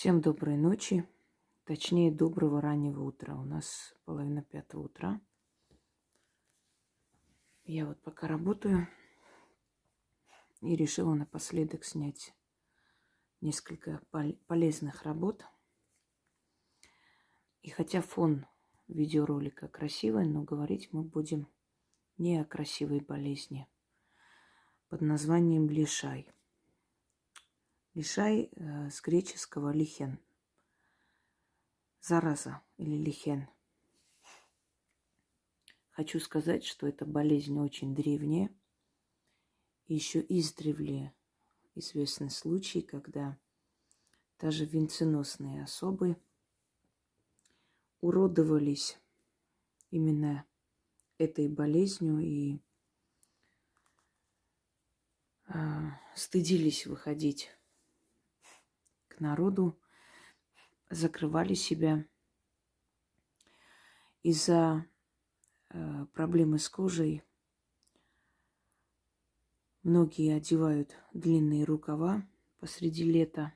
Всем доброй ночи, точнее доброго раннего утра. У нас половина пятого утра. Я вот пока работаю и решила напоследок снять несколько полезных работ. И хотя фон видеоролика красивый, но говорить мы будем не о красивой болезни под названием лишай – Лишай э, с греческого лихен. Зараза или лихен. Хочу сказать, что эта болезнь очень древняя. Еще издревле известны случаи, когда даже венценосные особы уродовались именно этой болезнью и э, стыдились выходить народу, закрывали себя. Из-за э, проблемы с кожей многие одевают длинные рукава посреди лета,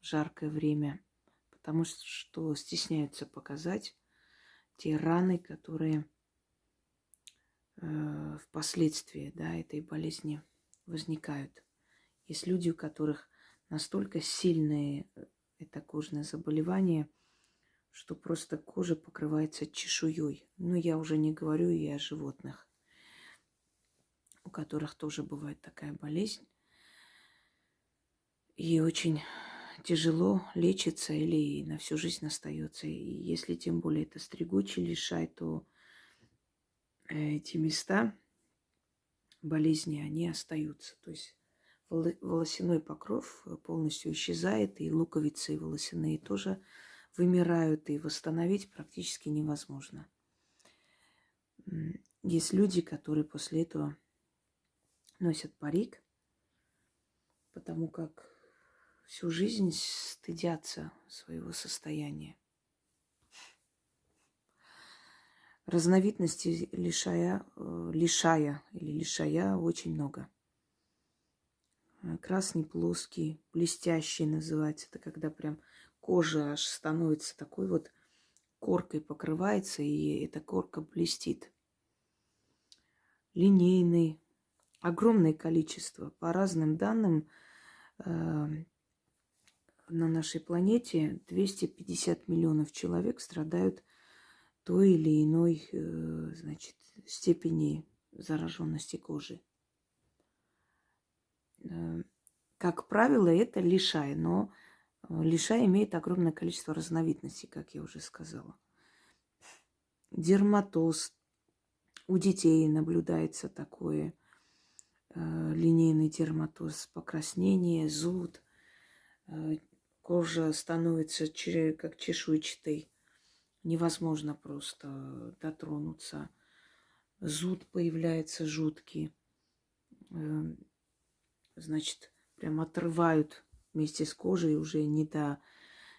жаркое время, потому что стесняются показать те раны, которые э, впоследствии да, этой болезни возникают. Есть люди, у которых настолько сильное э, это кожное заболевание, что просто кожа покрывается чешуей. Но я уже не говорю и о животных, у которых тоже бывает такая болезнь. И очень тяжело лечится или на всю жизнь остается. И если тем более это стригучий лишай, то эти места болезни, они остаются. То есть волосяной покров полностью исчезает, и луковицы волосяные тоже вымирают, и восстановить практически невозможно. Есть люди, которые после этого носят парик, потому как всю жизнь стыдятся своего состояния. Разновидностей лишая, э, лишая или лишая очень много – Э, красный плоский, блестящий называется. Это когда прям кожа аж становится такой вот коркой покрывается, и эта корка блестит. Линейный. Огромное количество. По разным данным, э, на нашей планете 250 миллионов человек страдают той или иной э, значит, степени зараженности кожи. Э, как правило, это лишай, но э, лишай имеет огромное количество разновидностей, как я уже сказала. Дерматоз. У детей наблюдается такое э, линейный дерматоз, покраснение, зуд. Кожа становится как чешуйчатой. Невозможно просто дотронуться. Зуд появляется жуткий. Значит, прям отрывают вместе с кожей уже не до,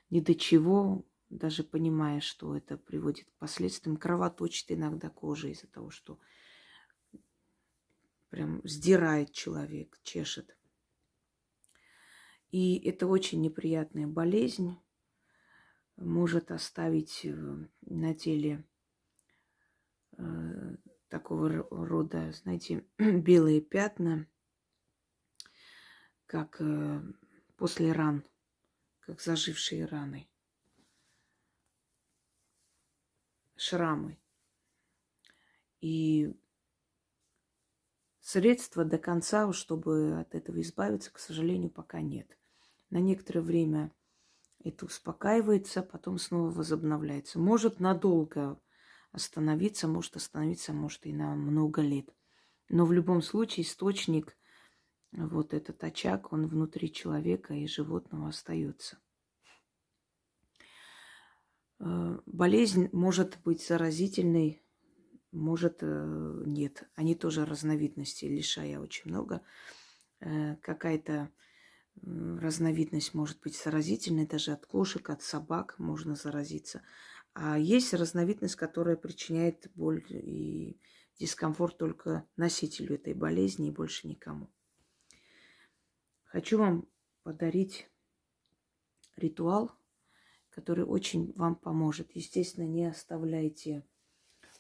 не до чего, даже понимая, что это приводит к последствиям. Кровоточит иногда кожа из-за того, что прям сдирает человек, чешет. И это очень неприятная болезнь, может оставить э, на теле э, такого рода, знаете, белые пятна – как э, после ран, как зажившие раны, шрамы. И средства до конца, чтобы от этого избавиться, к сожалению, пока нет. На некоторое время это успокаивается, потом снова возобновляется. Может надолго остановиться, может остановиться, может и на много лет. Но в любом случае источник вот этот очаг, он внутри человека и животного остается. Э, болезнь может быть заразительной, может э, нет. Они тоже разновидности, лишая очень много. Э, какая-то разновидность может быть заразительной, даже от кошек, от собак можно заразиться. А есть разновидность, которая причиняет боль и дискомфорт только носителю этой болезни и больше никому. Хочу вам подарить ритуал, который очень вам поможет. Естественно, не оставляйте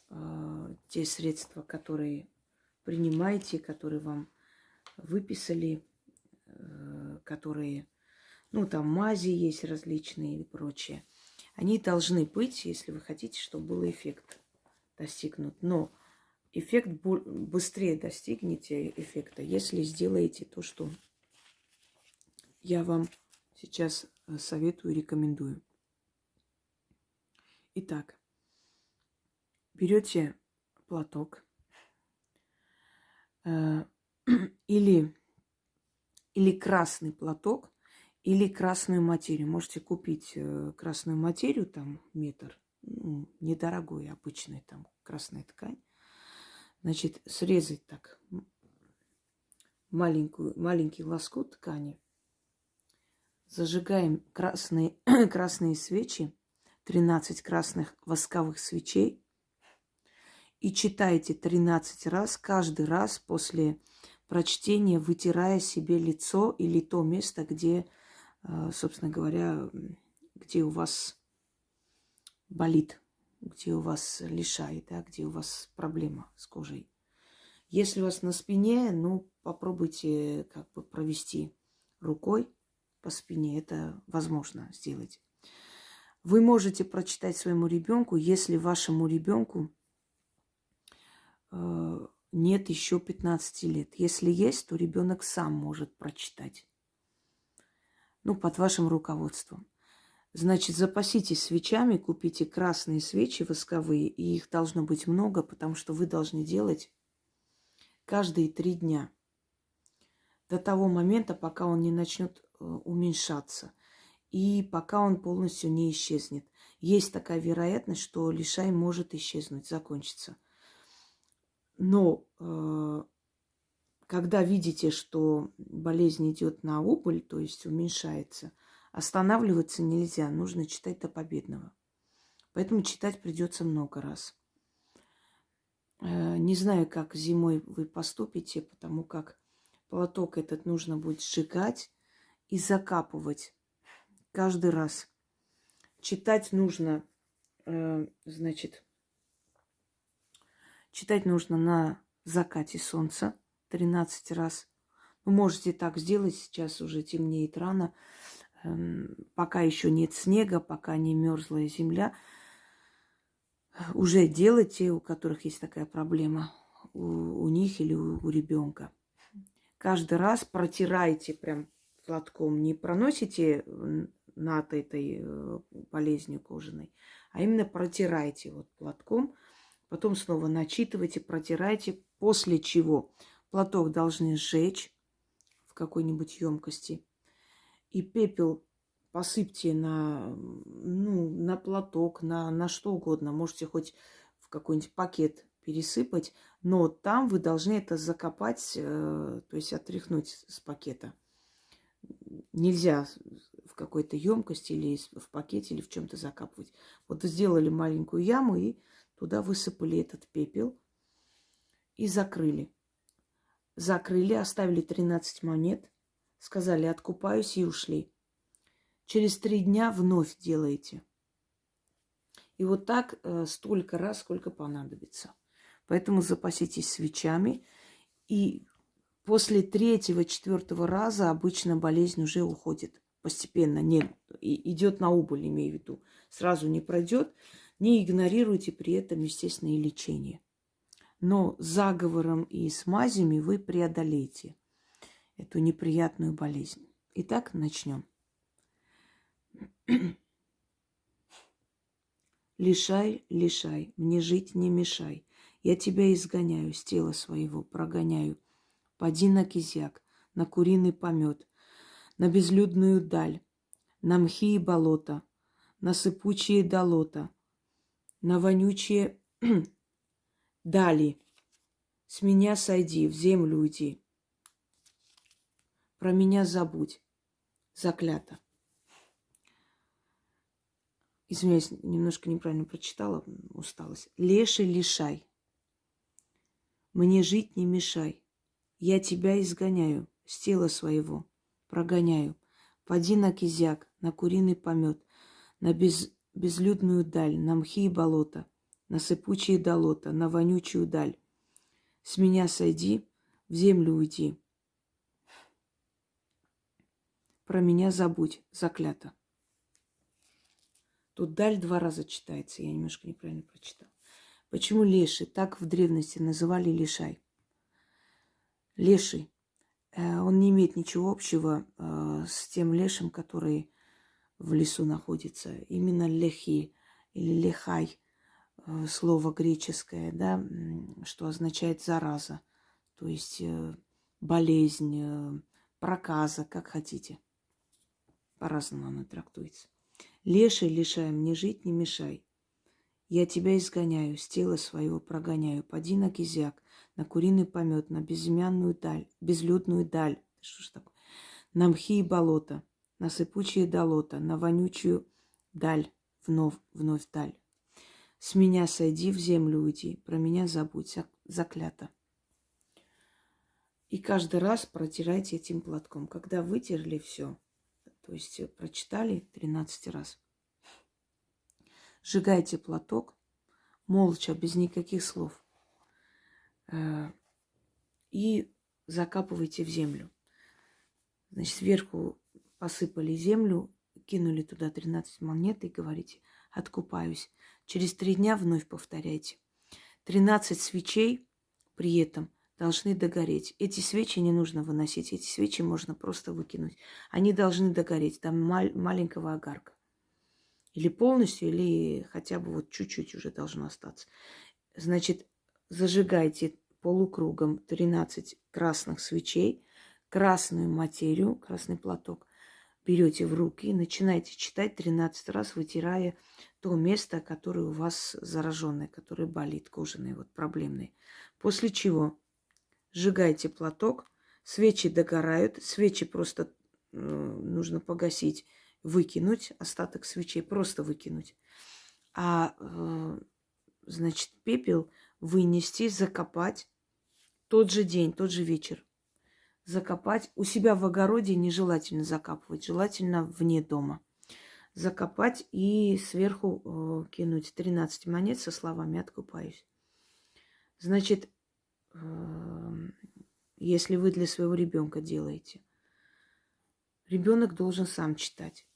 э, те средства, которые принимаете, которые вам выписали, э, которые, ну, там мази есть различные и прочее. Они должны быть, если вы хотите, чтобы был эффект достигнут. Но эффект быстрее достигнете эффекта, если сделаете то, что я вам сейчас э, советую и рекомендую. Итак, берете платок э, или, или красный платок, или красную материю. Можете купить э, красную материю, там метр, ну, недорогой, обычная там красная ткань. Значит, срезать так маленькую, маленький лоскут ткани. Зажигаем красные, красные свечи, 13 красных восковых свечей. И читайте 13 раз, каждый раз после прочтения, вытирая себе лицо или то место, где а, собственно говоря, где у вас болит, где у вас лишает, да, где у вас проблема с кожей. Если у вас на спине, ну, попробуйте как бы провести рукой по спине. Это возможно сделать. Вы можете прочитать своему ребенку, если вашему ребенку э, нет еще 15 лет. Если есть, то ребенок сам может прочитать ну, под вашим руководством. Значит, запаситесь свечами, купите красные свечи восковые, и их должно быть много, потому что вы должны делать каждые три дня. До того момента, пока он не начнет уменьшаться. И пока он полностью не исчезнет. Есть такая вероятность, что лишай может исчезнуть, закончиться. Но э, когда видите, что болезнь идет на убыль, то есть уменьшается, останавливаться нельзя, нужно читать до победного. Поэтому читать придется много раз. Э, не знаю, как зимой вы поступите, потому как платок этот нужно будет сжигать и закапывать каждый раз. Читать нужно, э, значит, читать нужно на закате солнца – 13 раз. Вы можете так сделать, сейчас уже темнеет рано, эм, пока еще нет снега, пока не мерзлая земля. Уже делайте, у которых есть такая проблема, у, у них или у, у ребенка. Каждый раз протирайте прям платком, не проносите над этой э, болезнью кожаной, а именно протирайте вот платком, потом снова начитывайте, протирайте, после чего Платок должны сжечь в какой-нибудь емкости. И пепел посыпьте на, ну, на платок, на, на что угодно. Можете хоть в какой-нибудь пакет пересыпать, но там вы должны это закопать, э, то есть отряхнуть с пакета. Нельзя в какой-то емкости или в пакете или в чем-то закапывать. Вот сделали маленькую яму и туда высыпали этот пепел и закрыли закрыли, оставили 13 монет, сказали «откупаюсь» и ушли. Через три дня вновь делаете. И вот так э, столько раз, сколько понадобится. Поэтому запаситесь свечами. И после третьего, четвертого раза обычно болезнь уже уходит постепенно. Не, идет на убыль, имею в виду. Сразу не пройдет. Не игнорируйте при этом, естественно, и лечение но заговором и смазями вы преодолеете эту неприятную болезнь. Итак, начнем. Лишай, лишай, мне жить не мешай. Я тебя изгоняю с тела своего, прогоняю. Поди на кизяк, на куриный помет, на безлюдную даль, на мхи и болота, на сыпучие долота, на вонючие Дали. С меня сойди, в землю уйди. Про меня забудь. Заклято. Извиняюсь, немножко неправильно прочитала, усталость. Леший лишай. Мне жить не мешай. Я тебя изгоняю с тела своего, прогоняю. Поди на кизяк, на куриный помет, на без, безлюдную даль, на мхи и болота, на сыпучие долота, на вонючую даль. С меня сойди, в землю уйди. Про меня забудь, заклято. Тут даль два раза читается, я немножко неправильно прочитала. Почему леший? Так в древности называли лишай. Леший. Э, он не имеет ничего общего э, с тем лешим, который в лесу находится. Именно лехи или лехай, э, слово греческое, да, что означает зараза, то есть болезнь, проказа, как хотите. По-разному оно трактуется. Леший лишай, мне жить не мешай. Я тебя изгоняю, с тела своего прогоняю. Поди на кизяк, на куриный помет, на безымянную даль, безлюдную даль. Что ж такое? На мхи и болота, на сыпучие долота, на вонючую даль, вновь, вновь даль. С меня сойди, в землю уйди, про меня забудь, заклято. И каждый раз протирайте этим платком. Когда вытерли все, то есть прочитали 13 раз, сжигайте платок, молча, без никаких слов, э, и закапывайте в землю. Значит, сверху посыпали землю, кинули туда 13 монет и говорите, откупаюсь. Через три дня вновь повторяйте. 13 свечей при этом должны догореть. Эти свечи не нужно выносить, эти свечи можно просто выкинуть. Они должны догореть, там мал- маленького огарка. Или полностью, или хотя бы вот чуть-чуть уже должно остаться. Значит, зажигайте полукругом 13 красных свечей, красную материю, красный платок берете в руки и начинаете читать 13 раз, вытирая то место, которое у вас зараженное, которое болит, кожаное, вот проблемное. После чего сжигайте платок, свечи догорают, свечи просто э, нужно погасить выкинуть остаток свечей, просто выкинуть. А, э, значит, пепел вынести, закопать тот же день, тот же вечер. Закопать у себя в огороде нежелательно закапывать, желательно вне дома. Закопать и сверху э, кинуть 13 монет со словами «откупаюсь». Значит, э, если вы для своего ребенка делаете, ребенок должен сам читать.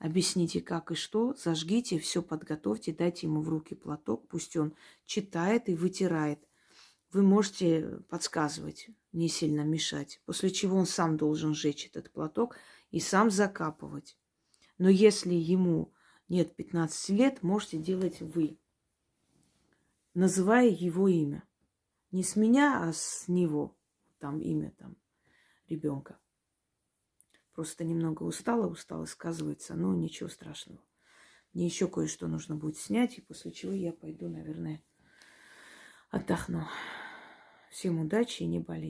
Объясните, как и что, зажгите, все подготовьте, дайте ему в руки платок, пусть он читает и вытирает. Вы можете подсказывать, не сильно мешать, после чего он сам должен сжечь этот платок и сам закапывать. Но если ему нет 15 лет, можете делать вы, называя его имя. Не с меня, а с него. Там имя там ребенка. Просто немного устала, устала сказывается, но ничего страшного. Мне еще кое-что нужно будет снять, и после чего я пойду, наверное, отдохну. Всем удачи и не болейте.